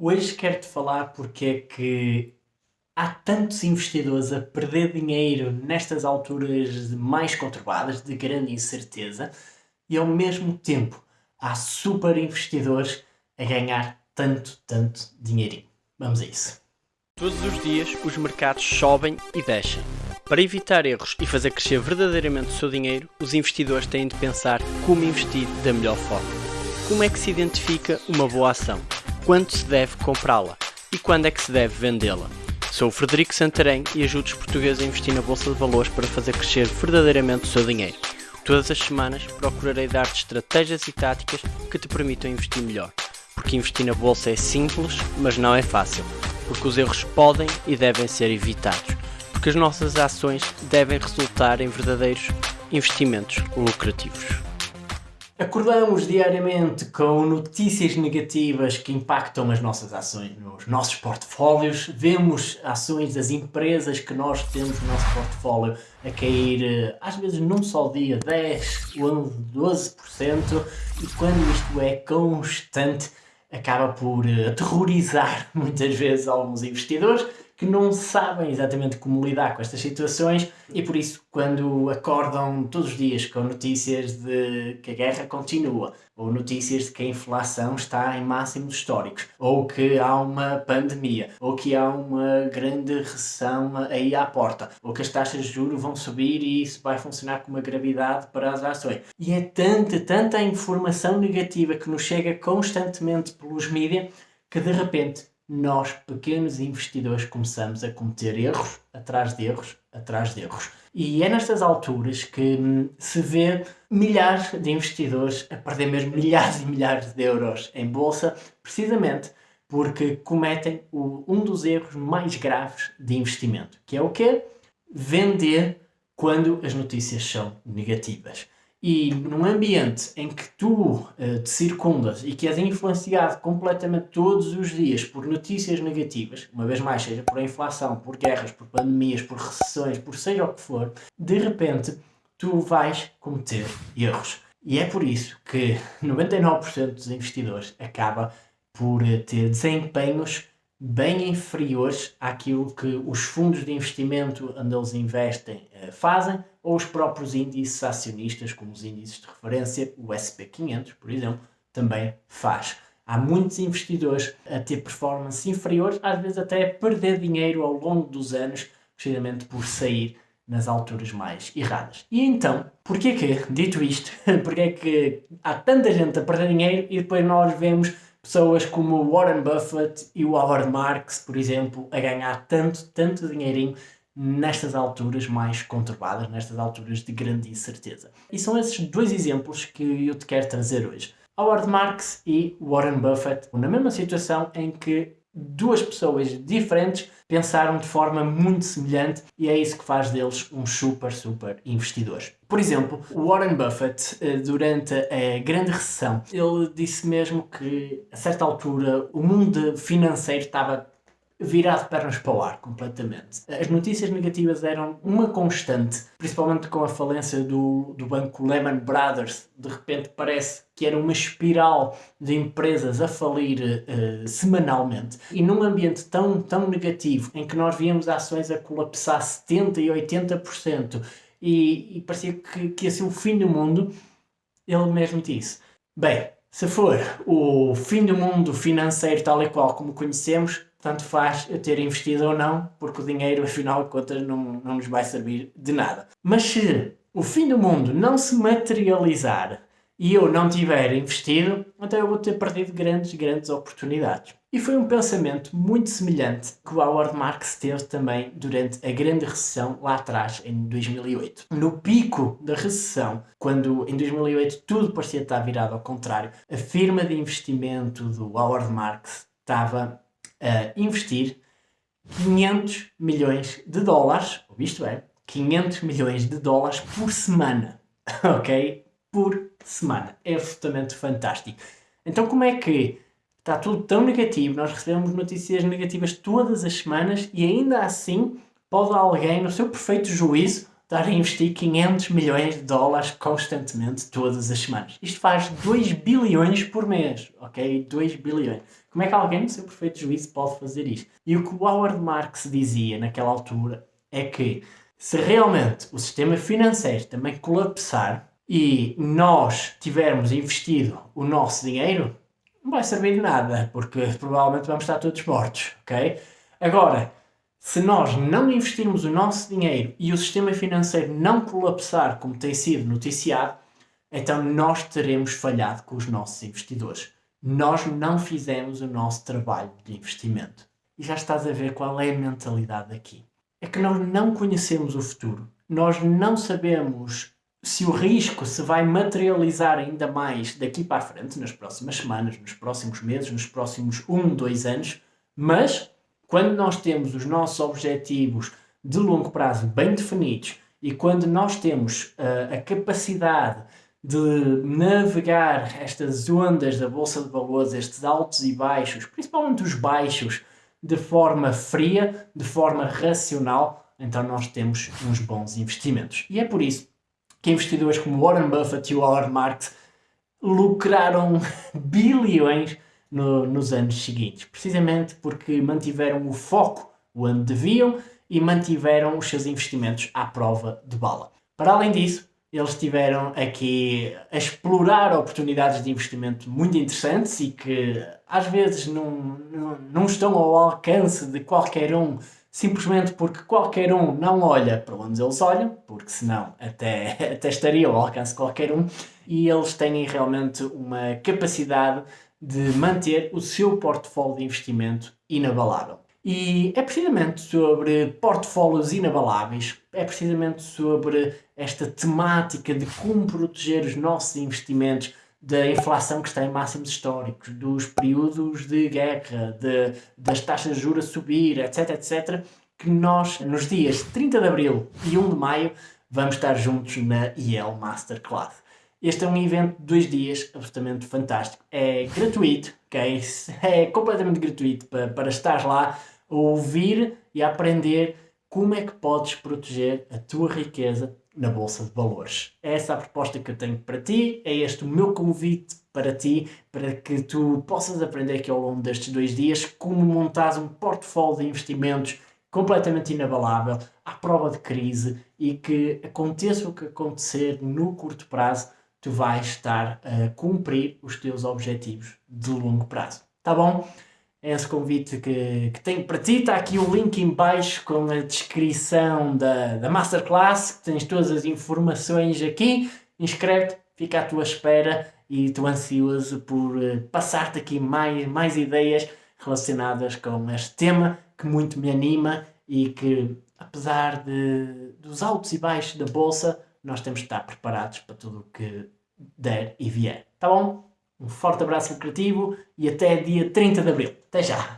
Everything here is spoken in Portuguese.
Hoje quero-te falar porque é que há tantos investidores a perder dinheiro nestas alturas mais conturbadas, de grande incerteza, e ao mesmo tempo há super investidores a ganhar tanto, tanto dinheirinho. Vamos a isso. Todos os dias os mercados sobem e descem. Para evitar erros e fazer crescer verdadeiramente o seu dinheiro, os investidores têm de pensar como investir da melhor forma. Como é que se identifica uma boa ação? Quando se deve comprá-la e quando é que se deve vendê-la. Sou o Frederico Santarém e ajudo os portugueses a investir na Bolsa de Valores para fazer crescer verdadeiramente o seu dinheiro. Todas as semanas procurarei dar-te estratégias e táticas que te permitam investir melhor. Porque investir na Bolsa é simples, mas não é fácil. Porque os erros podem e devem ser evitados. Porque as nossas ações devem resultar em verdadeiros investimentos lucrativos. Acordamos diariamente com notícias negativas que impactam as nossas ações nos nossos portfólios. Vemos ações das empresas que nós temos no nosso portfólio a cair, eh, às vezes num só dia, 10, 11, 12%. E quando isto é constante, acaba por eh, aterrorizar muitas vezes alguns investidores que não sabem exatamente como lidar com estas situações e por isso quando acordam todos os dias com notícias de que a guerra continua, ou notícias de que a inflação está em máximos históricos, ou que há uma pandemia, ou que há uma grande recessão aí à porta, ou que as taxas de juros vão subir e isso vai funcionar com uma gravidade para as ações. E é tanta, tanta informação negativa que nos chega constantemente pelos mídias que de repente nós, pequenos investidores, começamos a cometer erros atrás de erros atrás de erros. E é nestas alturas que hum, se vê milhares de investidores a perder mesmo milhares e milhares de euros em bolsa, precisamente porque cometem o, um dos erros mais graves de investimento, que é o quê? Vender quando as notícias são negativas. E num ambiente em que tu uh, te circundas e que és influenciado completamente todos os dias por notícias negativas, uma vez mais, seja por inflação, por guerras, por pandemias, por recessões, por seja o que for, de repente tu vais cometer erros. E é por isso que 99% dos investidores acaba por eh, ter desempenhos bem inferiores àquilo que os fundos de investimento onde eles investem eh, fazem ou os próprios índices acionistas, como os índices de referência, o SP500, por exemplo, também faz. Há muitos investidores a ter performance inferiores, às vezes até a perder dinheiro ao longo dos anos, precisamente por sair nas alturas mais erradas. E então, porquê que, dito isto, porquê que há tanta gente a perder dinheiro e depois nós vemos pessoas como Warren Buffett e o Howard Marks, por exemplo, a ganhar tanto, tanto dinheirinho nestas alturas mais conturbadas, nestas alturas de grande incerteza. E são esses dois exemplos que eu te quero trazer hoje. Howard Marks e Warren Buffett, na mesma situação em que duas pessoas diferentes pensaram de forma muito semelhante e é isso que faz deles uns super, super investidores. Por exemplo, Warren Buffett, eh, durante a grande recessão, ele disse mesmo que a certa altura o mundo financeiro estava virado pernas para o ar, completamente. As notícias negativas eram uma constante, principalmente com a falência do, do banco Lehman Brothers. De repente parece que era uma espiral de empresas a falir uh, semanalmente. E num ambiente tão, tão negativo, em que nós víamos ações a colapsar 70% e 80%, e, e parecia que, que ia ser o fim do mundo, ele mesmo disse, bem, se for o fim do mundo financeiro tal e qual como conhecemos, tanto faz eu ter investido ou não, porque o dinheiro, afinal de contas, não, não nos vai servir de nada. Mas se o fim do mundo não se materializar e eu não tiver investido, então eu vou ter perdido grandes, grandes oportunidades. E foi um pensamento muito semelhante que o Howard Marks teve também durante a grande recessão lá atrás, em 2008. No pico da recessão, quando em 2008 tudo parecia estar virado ao contrário, a firma de investimento do Howard Marks estava a investir 500 milhões de dólares, ou isto é, 500 milhões de dólares por semana, ok? Por semana. É absolutamente fantástico. Então como é que está tudo tão negativo, nós recebemos notícias negativas todas as semanas e ainda assim pode alguém, no seu perfeito juízo, estar a investir 500 milhões de dólares constantemente todas as semanas. Isto faz 2 bilhões por mês, ok? 2 bilhões. Como é que alguém no seu perfeito juízo pode fazer isto? E o que o Howard Marks dizia naquela altura é que se realmente o sistema financeiro também colapsar e nós tivermos investido o nosso dinheiro, não vai servir de nada, porque provavelmente vamos estar todos mortos, ok? Agora, se nós não investirmos o nosso dinheiro e o sistema financeiro não colapsar como tem sido noticiado, então nós teremos falhado com os nossos investidores. Nós não fizemos o nosso trabalho de investimento. E já estás a ver qual é a mentalidade aqui. É que nós não conhecemos o futuro. Nós não sabemos se o risco se vai materializar ainda mais daqui para a frente, nas próximas semanas, nos próximos meses, nos próximos um, dois anos, mas quando nós temos os nossos objetivos de longo prazo bem definidos e quando nós temos uh, a capacidade de navegar estas ondas da Bolsa de Valores, estes altos e baixos, principalmente os baixos, de forma fria, de forma racional, então nós temos uns bons investimentos. E é por isso que investidores como Warren Buffett e o Howard Marks lucraram bilhões no, nos anos seguintes, precisamente porque mantiveram o foco onde deviam e mantiveram os seus investimentos à prova de bala. Para além disso, eles tiveram aqui a explorar oportunidades de investimento muito interessantes e que às vezes não, não, não estão ao alcance de qualquer um simplesmente porque qualquer um não olha para onde eles olham, porque senão até, até estaria ao alcance de qualquer um, e eles têm realmente uma capacidade de manter o seu portfólio de investimento inabalável. E é precisamente sobre portfólios inabaláveis, é precisamente sobre esta temática de como proteger os nossos investimentos da inflação que está em máximos históricos, dos períodos de guerra, de, das taxas de juros a subir, etc, etc, que nós, nos dias 30 de Abril e 1 de Maio, vamos estar juntos na IEL Masterclass. Este é um evento de dois dias absolutamente fantástico. É gratuito, ok? É completamente gratuito para, para estar lá a ouvir e a aprender como é que podes proteger a tua riqueza na Bolsa de Valores. É essa a proposta que eu tenho para ti, é este o meu convite para ti, para que tu possas aprender aqui ao longo destes dois dias como montar um portfólio de investimentos completamente inabalável, à prova de crise e que aconteça o que acontecer no curto prazo, tu vais estar a cumprir os teus objetivos de longo prazo. Tá bom? É esse convite que, que tenho para ti. Está aqui o link em baixo com a descrição da, da Masterclass, que tens todas as informações aqui. Inscreve-te, fica à tua espera e estou ansioso por eh, passar-te aqui mais, mais ideias relacionadas com este tema que muito me anima e que, apesar de, dos altos e baixos da Bolsa, nós temos de estar preparados para tudo o que der e vier. Tá bom? Um forte abraço lucrativo e até dia 30 de Abril. Até já!